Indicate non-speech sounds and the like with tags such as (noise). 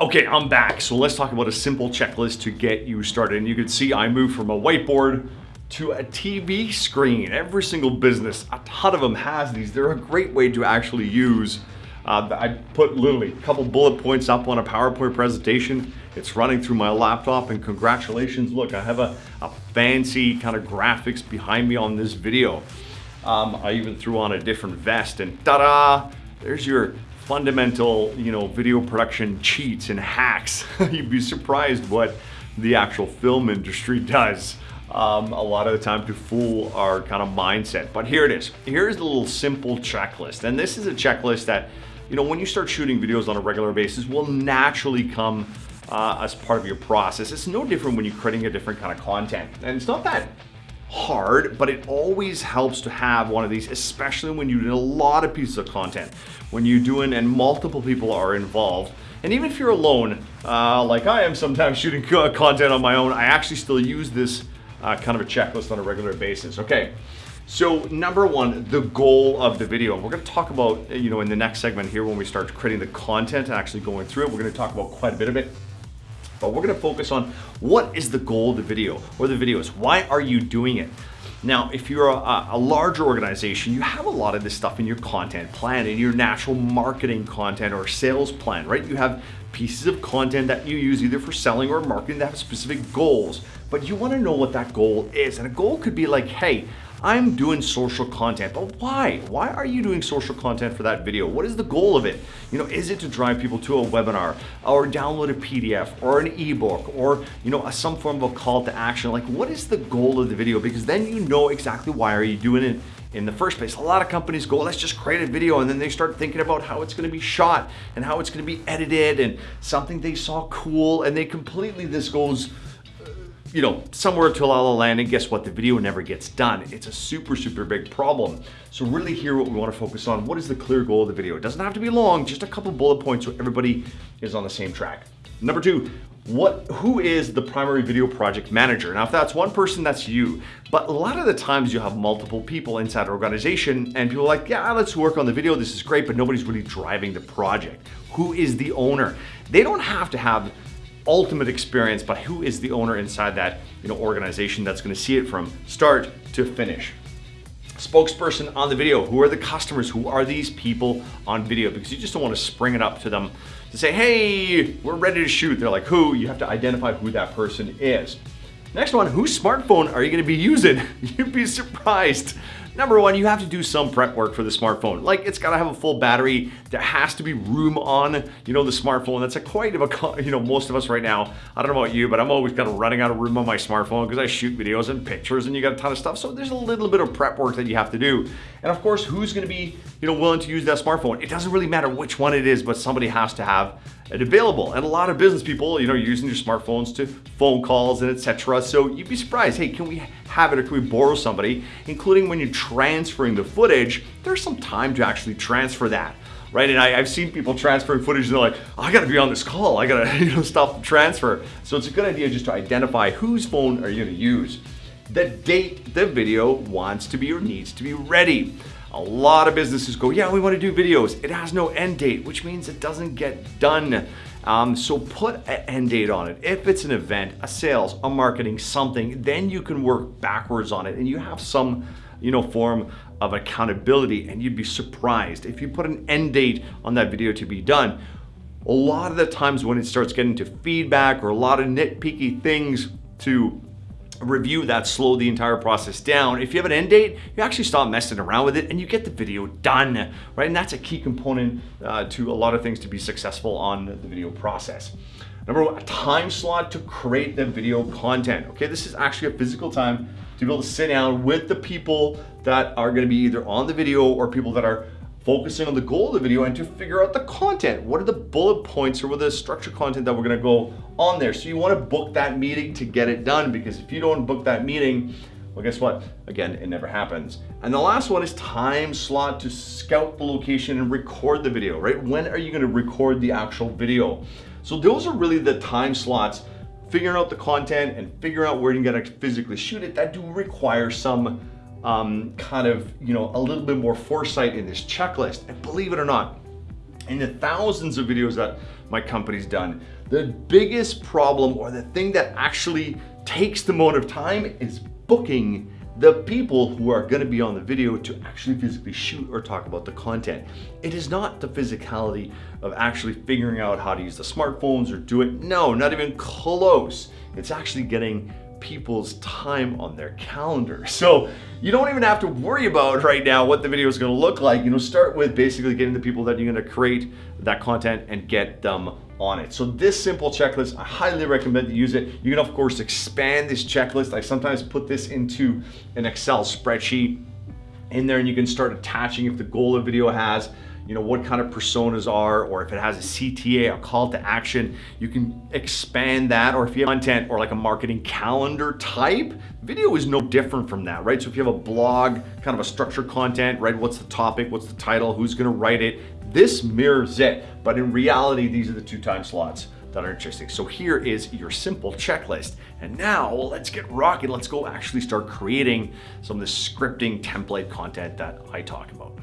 Okay, I'm back. So let's talk about a simple checklist to get you started. And you can see I moved from a whiteboard to a TV screen. Every single business, a ton of them has these. They're a great way to actually use. Uh, I put literally a couple bullet points up on a PowerPoint presentation. It's running through my laptop and congratulations. Look, I have a, a fancy kind of graphics behind me on this video. Um, I even threw on a different vest and ta-da, there's your fundamental, you know, video production cheats and hacks. (laughs) You'd be surprised what the actual film industry (laughs) does um, a lot of the time to fool our kind of mindset. But here it is. Here's the little simple checklist. And this is a checklist that, you know, when you start shooting videos on a regular basis will naturally come uh, as part of your process. It's no different when you're creating a different kind of content. And it's not that hard, but it always helps to have one of these, especially when you do a lot of pieces of content. When you're doing and multiple people are involved, and even if you're alone, uh, like I am sometimes (laughs) shooting content on my own, I actually still use this uh, kind of a checklist on a regular basis. Okay, so number one, the goal of the video. We're gonna talk about, you know, in the next segment here when we start creating the content and actually going through it, we're gonna talk about quite a bit of it but we're gonna focus on what is the goal of the video or the videos? Why are you doing it? Now, if you're a, a, larger organization, you have a lot of this stuff in your content plan, in your natural marketing content or sales plan, right? You have pieces of content that you use either for selling or marketing that have specific goals, but you wanna know what that goal is. And a goal could be like, hey, I'm doing social content, but why? Why are you doing social content for that video? What is the goal of it? You know, is it to drive people to a webinar or download a PDF or an ebook or, you know, a, some form of a call to action? Like what is the goal of the video? Because then you know exactly why are you doing it in the first place. A lot of companies go, let's just create a video and then they start thinking about how it's gonna be shot and how it's gonna be edited and something they saw cool and they completely, this goes you know, somewhere to La La Land and guess what? The video never gets done. It's a super, super big problem. So really here what we wanna focus on, what is the clear goal of the video? It doesn't have to be long, just a couple bullet points so everybody is on the same track. Number two, what, who is the primary video project manager? Now, if that's one person, that's you. But a lot of the times you have multiple people inside an organization and people are like, yeah, let's work on the video. This is great, but nobody's really driving the project. Who is the owner? They don't have to have ultimate experience, but who is the owner inside that you know, organization that's gonna see it from start to finish. Spokesperson on the video, who are the customers? Who are these people on video? Because you just don't wanna spring it up to them to say, hey, we're ready to shoot. They're like, who? You have to identify who that person is. Next one, whose smartphone are you gonna be using? (laughs) You'd be surprised. Number one, you have to do some prep work for the smartphone. Like it's gotta have a full battery. There has to be room on, you know, the smartphone. That's a quite of a, you know, most of us right now, I don't know about you, but I'm always kind of running out of room on my smartphone because I shoot videos and pictures and you got a ton of stuff. So there's a little bit of prep work that you have to do. And of course, who's gonna be, you know, willing to use that smartphone? It doesn't really matter which one it is, but somebody has to have it available. And a lot of business people, you know, using your smartphones to phone calls and etc. So you'd be surprised, hey, can we have it or can we borrow somebody? Including when you're transferring the footage, there's some time to actually transfer that right? And I, have seen people transferring footage and they're like, oh, I gotta be on this call. I gotta (laughs) you know, stop the transfer. So it's a good idea just to identify whose phone are you gonna use. The date the video wants to be or needs to be ready. A lot of businesses go, yeah, we want to do videos. It has no end date, which means it doesn't get done. Um, so put an end date on it. If it's an event, a sales, a marketing, something, then you can work backwards on it and you have some you know, form of accountability and you'd be surprised if you put an end date on that video to be done. A lot of the times when it starts getting to feedback or a lot of nitpicky things to review that slowed the entire process down. If you have an end date, you actually stop messing around with it and you get the video done, right? And that's a key component uh, to a lot of things to be successful on the video process. Number one, a time slot to create the video content. Okay, this is actually a physical time to be able to sit down with the people that are gonna be either on the video or people that are focusing on the goal of the video and to figure out the content. What are the bullet points or what are the structured content that we're gonna go on there? So you wanna book that meeting to get it done because if you don't book that meeting, well, guess what? Again, it never happens. And the last one is time slot to scout the location and record the video, right? When are you gonna record the actual video? So those are really the time slots figuring out the content and figuring out where you're gonna physically shoot it, that do require some um, kind of, you know, a little bit more foresight in this checklist. And believe it or not, in the thousands of videos that my company's done. The biggest problem or the thing that actually takes the amount of time is booking the people who are gonna be on the video to actually physically shoot or talk about the content. It is not the physicality of actually figuring out how to use the smartphones or do it. No, not even close. It's actually getting people's time on their calendar. So you don't even have to worry about right now what the video is gonna look like. You know, start with basically getting the people that you're gonna create that content and get them on it. So this simple checklist, I highly recommend you use it. You can of course expand this checklist. I sometimes put this into an Excel spreadsheet in there and you can start attaching if the goal of video has you know, what kind of personas are, or if it has a CTA, a call to action, you can expand that, or if you have content or like a marketing calendar type, video is no different from that, right? So if you have a blog, kind of a structured content, right? What's the topic, what's the title, who's gonna write it? This mirrors it, but in reality, these are the two time slots that are interesting. So here is your simple checklist. And now let's get rocking. Let's go actually start creating some of the scripting template content that I talk about.